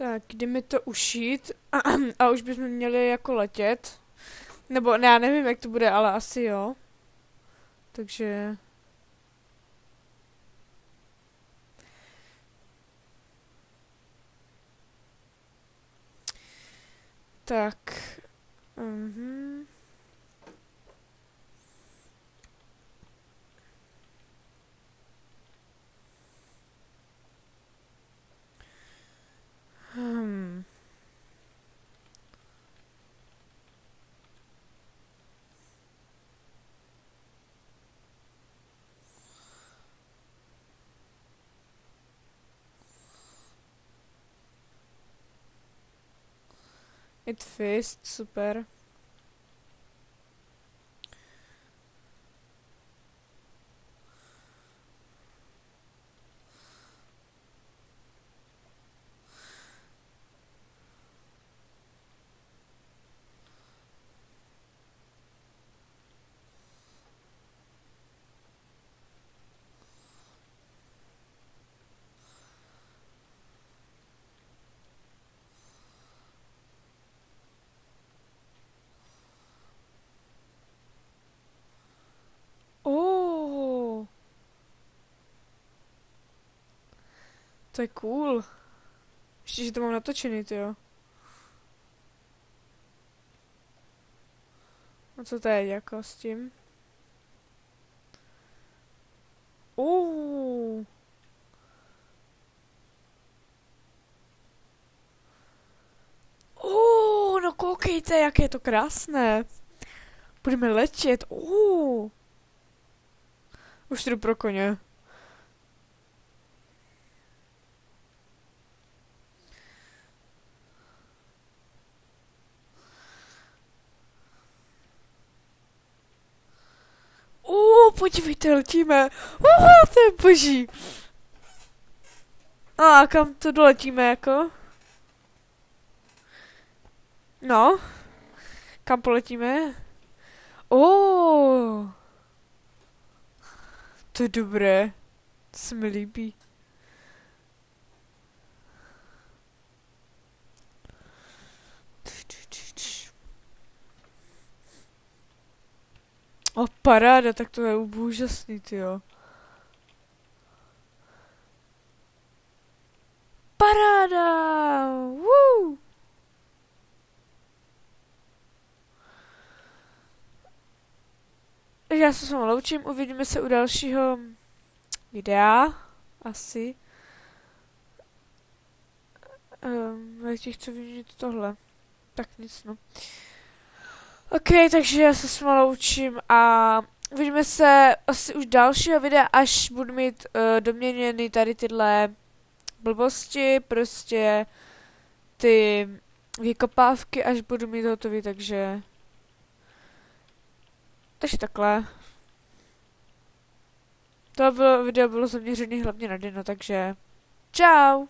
Tak, jdeme to ušít a už bychom měli jako letět. Nebo ne, já nevím, jak to bude, ale asi jo. Takže... Tak. Mhm. It fist, super. To je cool. Ještě, že to mám natočený, ty jo. A co teď jako s tím? Uh. Uh, no koukejte, jak je to krásné. Budeme letět. Uh. Už jdu pro koně. Uh, podívejte, letíme. Uh, to je boží. A kam to doletíme jako? No. Kam poletíme? Oh. To je dobré. To se mi líbí. O, paráda, tak to je úžasný, ty jo. Paráda! Woo! Já se s vámi loučím, uvidíme se u dalšího videa, asi. Um, já ti chci vidět tohle. Tak nic, no. OK, takže já se s loučím a uvidíme se asi už dalšího videa, až budu mít uh, doměněny tady tyhle blbosti, prostě ty vykopávky, až budu mít hotový, takže takže takhle. To bylo, video bylo zaměřené hlavně na Dino, takže čau!